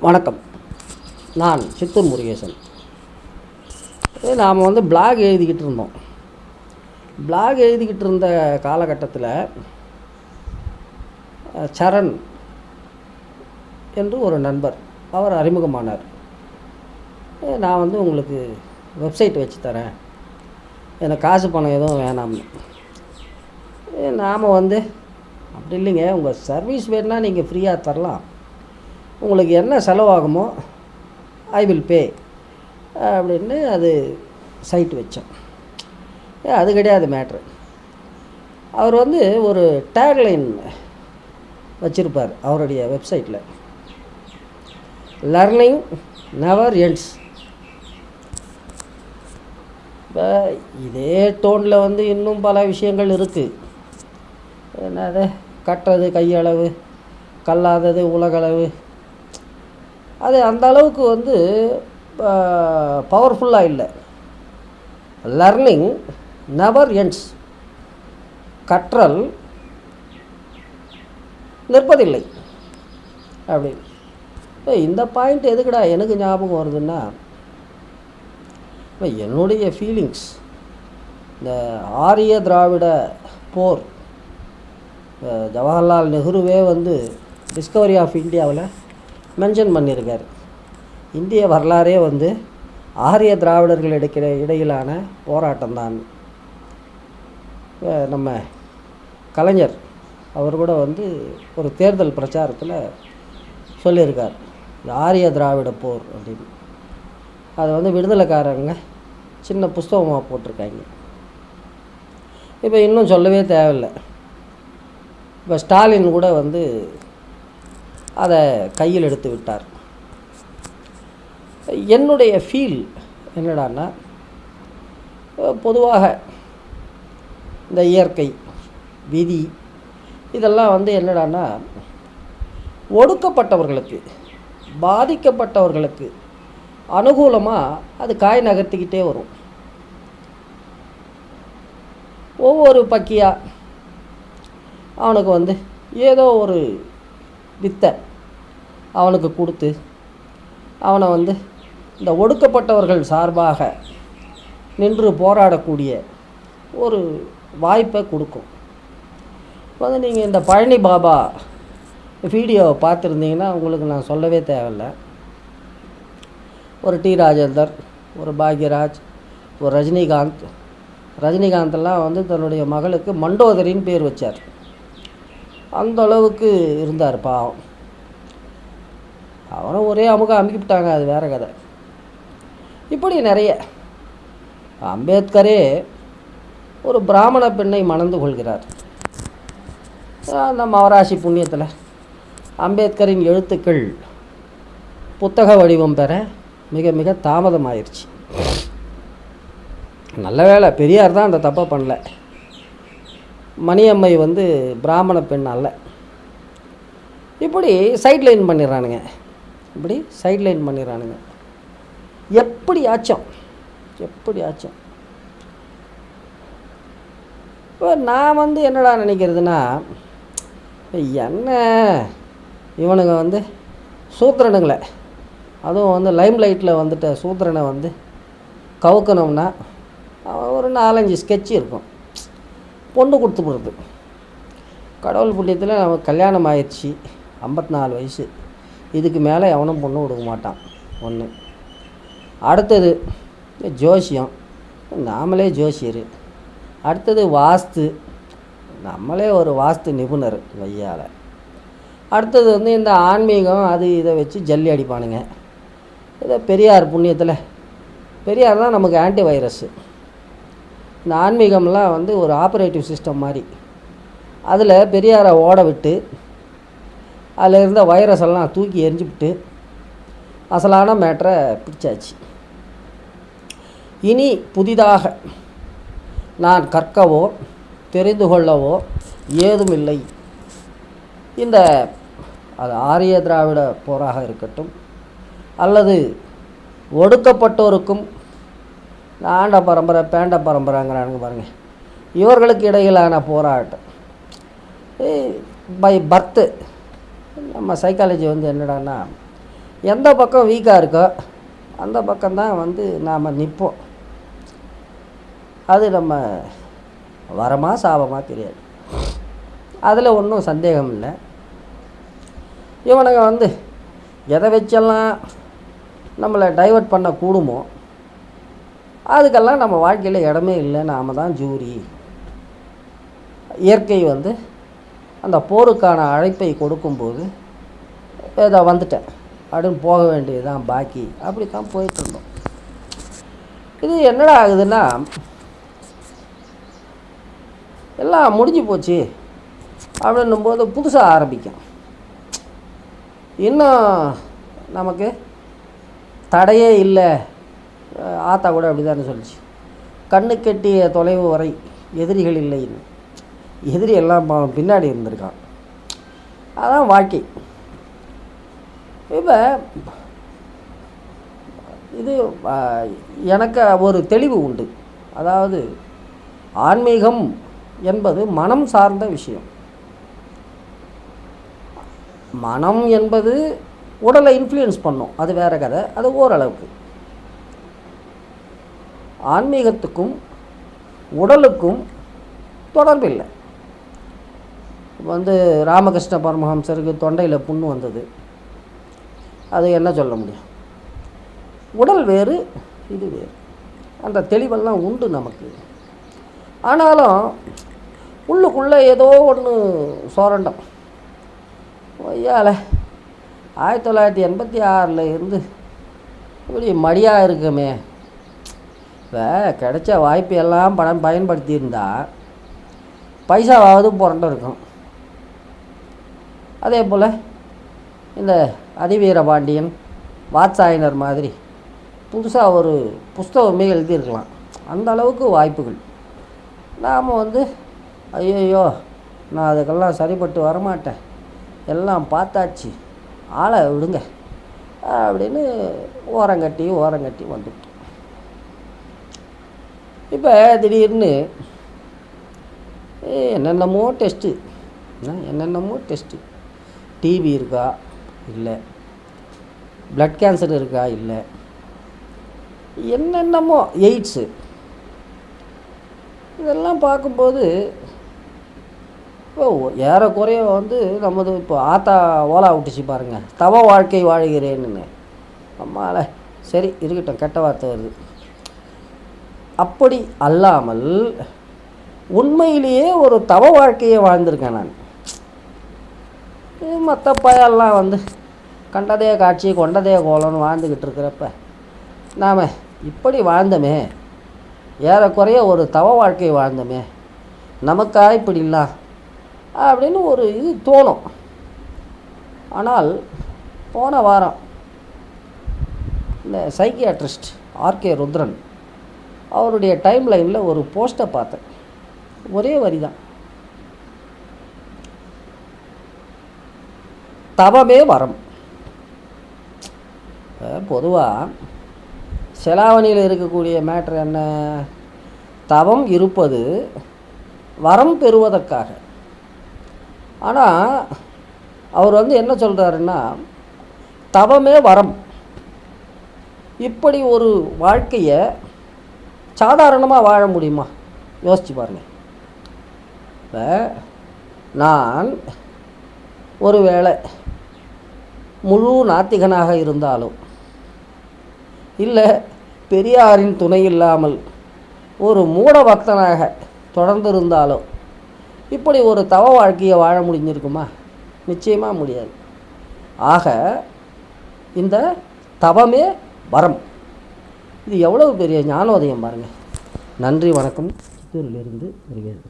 வணக்கம். நான் சித்தூர் முருகேசன். இது நாம் வந்து பிளாக் எழுதிக்கிட்டு இருந்தோம். பிளாக் எழுதிக்கிட்டு இருந்த காலகட்டத்தில் சரண் என்று ஒரு நண்பர் அவர் அறிமுகமானார். "ஏ, நான் வந்து உங்களுக்கு வெப்சைட் வச்சு தரேன். எனக்கு காசு பணம் எதுவும் வேணாம்னு நாம் வந்து அப்படி இல்லைங்க. உங்கள் சர்வீஸ் வேணுன்னா நீங்கள் ஃப்ரீயாக தரலாம். உங்களுக்கு என்ன செலவாகுமோ ஐ வில் பே அப்படின்னு அது சைட் வச்சோம். ஏ அது கிடையாது மேட்ரு அவர் வந்து ஒரு டேக்லைன் வச்சுருப்பார் அவருடைய வெப்சைட்டில் லர்னிங் நெவர் எண்ட்ஸ் இப்போ இதே டோனில் வந்து இன்னும் பல விஷயங்கள் இருக்குது என்னது? கட்டுறது கையளவு கல்லாதது உலகளவு அது அந்த அளவுக்கு வந்து பவர்ஃபுல்லாக இல்லை. லர்னிங் நெவர் என்ஸ் கற்றல் நிற்பதில்லை. அப்படின்னு இப்போ இந்த பாயிண்ட் எதுக்குடா எனக்கு ஞாபகம் வருதுன்னா இப்போ என்னுடைய ஃபீலிங்ஸ் இந்த ஆரிய திராவிட போர் ஜவஹர்லால் நெஹ்ருவே வந்து டிஸ்கவரி ஆஃப் இந்தியாவில் மென்ஷன் பண்ணியிருக்காரு. இந்திய வரலாறே வந்து ஆரிய திராவிடர்கள் எடுக்கிற இடையிலான போராட்டம் தான் நம்ம கலைஞர் அவர் கூட வந்து ஒரு தேர்தல் பிரச்சாரத்தில் சொல்லியிருக்கார். ஆரிய திராவிட போர் அப்படின்னு. அதை வந்து விடுதலைக்காரங்க சின்ன புஸ்தகமாக போட்டிருக்காங்க. இப்போ இன்னும் சொல்லவே தேவையில்லை. இப்போ ஸ்டாலின் கூட வந்து அதை கையில் எடுத்து விட்டார். என்னுடைய ஃபீல் என்னடான்னா பொதுவாக இந்த இயற்கை விதி இதெல்லாம் வந்து என்னடான்னா ஒடுக்கப்பட்டவர்களுக்கு பாதிக்கப்பட்டவர்களுக்கு அனுகூலமாக அது காய் நகர்த்திக்கிட்டே வரும். ஒவ்வொரு பக்கியாக அவனுக்கு வந்து ஏதோ ஒரு வித்தை அவனுக்கு கொடுத்து அவனை வந்து இந்த ஒடுக்கப்பட்டவர்கள் சார்பாக நின்று போராடக்கூடிய ஒரு வாய்ப்பை கொடுக்கும். வந்து நீங்கள் இந்த பழனி பாபா வீடியோவை பார்த்துருந்தீங்கன்னா உங்களுக்கு நான் சொல்லவே தேவையில்லை. ஒரு டி ராஜேந்தர் ஒரு பாக்யராஜ் ஒரு ரஜினிகாந்த். ரஜினிகாந்தெல்லாம் வந்து தன்னுடைய மகளுக்கு மண்டோதரின்னு பேர் வச்சார். அந்த அளவுக்கு இருந்தார் பாவம். அவனும் ஒரே அமுக அமுக்கிவிட்டாங்க அது வேற கதை. இப்படி நிறைய. அம்பேத்கரே ஒரு பிராமண பெண்ணை மணந்து கொள்கிறார். அந்த மவராசி புண்ணியத்தில். அம்பேத்கரின் எழுத்துக்கள் புத்தக வடிவம் பெற மிக மிக தாமதமாயிருச்சு. நல்ல வேலை பெரியார் தான் அந்த தப்பை பண்ணல. மணியம்மை வந்து பிராமண பெண் அல்ல. இப்படி சைட்லைன் பண்ணிடுறானுங்க. இப்படி சைட்லைன் பண்ணிடுறானுங்க. எப்படி ஆச்சோம்? எப்படி ஆச்சும்? இப்போ நான் வந்து என்னடா நினைக்கிறதுனா என்ன? இவனுங்க வந்து சூத்திரனுங்களை. அதுவும் வந்து லைம் லைட்டில் வந்துட்ட சூத்திரனை வந்து கவுக்கணும்னா அவன் ஒரு நாலஞ்சு ஸ்கெட்ச் இருக்கும். பொண்ணு கொடுத்து போடுறது. கடவுள் புண்ணியத்தில் நமக்கு கல்யாணம் ஆயிடுச்சு. ஐம்பத்தி நாலு வயசு. இதுக்கு மேலே எவனும் பொண்ணு கொடுக்க மாட்டான். ஒன்று அடுத்தது ஜோசியம். நாமளே ஜோசியர். அடுத்தது வாஸ்து. நம்மளே ஒரு வாஸ்து நிபுணர் வையால். அடுத்தது வந்து இந்த ஆன்மீகம் அது இதை வச்சு ஜல்லி அடிப்பானுங்க. இதை பெரியார் புண்ணியத்தில். பெரியார் தான் நமக்கு ஆன்டி வைரஸ்ஸு இந்த ஆன்மீகம்லாம் வந்து ஒரு ஆப்ரேட்டிவ் சிஸ்டம் மாதிரி. அதில் பெரியாரை ஓட விட்டு அதில் இருந்த வைரஸ் எல்லாம் தூக்கி எரிஞ்சுவிட்டு அசலான மேட்ரை பிடிச்சாச்சு. இனி புதிதாக நான் கற்கவோ தெரிந்து கொள்ளவோ ஏதுமில்லை. இந்த அது ஆரிய திராவிட போராக இருக்கட்டும் அல்லது ஒடுக்கப்பட்டோருக்கும் ஆண்ட பரம்பரை பேண்ட பரம்பரைங்கிறானுங்க பாருங்கள் இவர்களுக்கு இடையிலான போராட்டம். பை பர்த்து நம்ம சைக்காலஜி வந்து என்னடான்னா எந்த பக்கம் வீக்காக இருக்கோ அந்த பக்கம்தான் வந்து நாம் நிற்போம் அது நம்ம வரமாக சாபமாக தெரியாது. அதில் ஒன்றும் சந்தேகம் இல்லை. இவனுங்க வந்து எதை வச்செல்லாம் நம்மளை டைவர்ட் பண்ண கூடுமோ அதுக்கெல்லாம் நம்ம வாழ்க்கையில் இடமே இல்லை. நாம் தான் ஜூரி. இயற்கை வந்து அந்த போருக்கான அழைப்பை கொடுக்கும்போது ஏதோ வந்துட்டேன். அப்படின்னு போக வேண்டியதுதான் பாக்கி. அப்படி தான் போயிட்டுருந்தோம். இது என்னடா ஆகுதுன்னா எல்லாம் முடிஞ்சு போச்சு அப்படின்னும் போது புதுசாக ஆரம்பிக்கும். இன்னும் நமக்கு தடையே இல்லை. ஆத்தா கூட அப்படி தானே சொல்லிச்சு. கண்ணு கெட்டிய தொலைவு வரை எதிரிகள் இல்லைன்னு எதிரி எல்லாம் பின்னாடி இருந்திருக்கான். அதான் வாழ்க்கை. இப்போ இது எனக்கு ஒரு தெளிவு உண்டு. அதாவது ஆன்மீகம் என்பது மனம் சார்ந்த விஷயம். மனம் என்பது உடலை இன்ஃப்ளூயன்ஸ் பண்ணும். அது வேற கதை. அது ஓரளவுக்கு. ஆன்மீகத்துக்கும் உடலுக்கும் தொடர்பு இல்லை வந்து ராமகிருஷ்ண பரமஹம்சருக்கு தொண்டையில் புண்ணு வந்தது. அது என்ன சொல்ல முடியும்? உடல் வேறு இது வேறு. அந்த தெளிவெல்லாம் உண்டு நமக்கு. ஆனாலும் உள்ளுக்குள்ளே ஏதோ ஒன்று சோரண்டம். ஐயால ஆயிரத்தி தொள்ளாயிரத்தி எண்பத்தி ஆறில் இருந்து இப்படி மடியாக இருக்குமே. இப்போ கிடைச்ச வாய்ப்பு எல்லாம் படம் பயன்படுத்தியிருந்தா பைசாவாவது புரண்டு இருக்கும். அதே போல் இந்த அதிவீர பாண்டியன் வாத்சாயனர் மாதிரி புதுசாக ஒரு புஸ்தகமே எழுதியிருக்கலாம். அந்த அளவுக்கு வாய்ப்புகள். நாம் வந்து ஐயோ நான் அதுக்கெல்லாம் சரிப்பட்டு வரமாட்டேன். எல்லாம் பார்த்தாச்சு. ஆளை விடுங்க. அப்படின்னு ஓரங்கட்டி ஓரங்கட்டி வந்துட்டோம் இப்போ திடீர்னு என்னென்னமோ டெஸ்ட்டு என்னென்னமோ டெஸ்ட்டு டிபி இருக்கா? இல்லை. ப்ளட் கேன்சர் இருக்கா? இல்லை. என்னென்னமோ எய்ட்ஸு இதெல்லாம் பார்க்கும்போது இப்போ ஏறக்குறைய வந்து நமது இப்போ ஆத்தா ஓலா விட்டுச்சு பாருங்கள் தவ வாழ்க்கை வாழ்கிறேன்னு. அம்மால சரி இருக்கட்டும் கெட்ட வார்த்தை வருது. அப்படி அல்லாமல் உண்மையிலேயே ஒரு தவ வாழ்க்கையை வாழ்ந்திருக்கேன் நான். மற்ற பயெல்லாம் வந்து கண்டதே காட்சி கொண்டதே கோலம்னு வாழ்ந்துக்கிட்டு இருக்கிறப்ப நாம் இப்படி வாழ்ந்தோமே ஏறக்குறைய ஒரு தவ வாழ்க்கை வாழ்ந்தோமே நமக்கா இப்படி அப்படின்னு ஒரு இது தோணும். ஆனால் போன வாரம் இந்த சைக்கியாட்ரிஸ்ட் ஆர்கே ருத்ரன் அவருடைய டைம் லைனில் ஒரு போஸ்ட்டை பார்த்தேன். ஒரே வரி தான் தவமே வரம். பொதுவாக செலாவணியில் இருக்கக்கூடிய மேட்ரு என்ன? தவம் இருப்பது வரம் பெறுவதற்காக. ஆனால் அவர் வந்து என்ன சொல்கிறாருன்னா தவமே வரம். இப்படி ஒரு வாழ்க்கையை சாதாரணமாக வாழ முடியுமா? யோசிச்சு பாருங்கள் இப்போ நான் ஒருவேளை முழு நாத்திகனாக இருந்தாலும். இல்லை பெரியாரின் துணை இல்லாமல் ஒரு மூட பக்தனாக தொடர்ந்திருந்தாலும் இப்படி ஒரு தவ வாழ்க்கையை வாழ முடிஞ்சிருக்குமா? நிச்சயமாக முடியாது. ஆக இந்த தவமே வரம். இது எவ்வளவு பெரிய ஞானோதயம் பாருங்கள் நன்றி வணக்கம். சித்தூரிலிருந்து வருகிறது.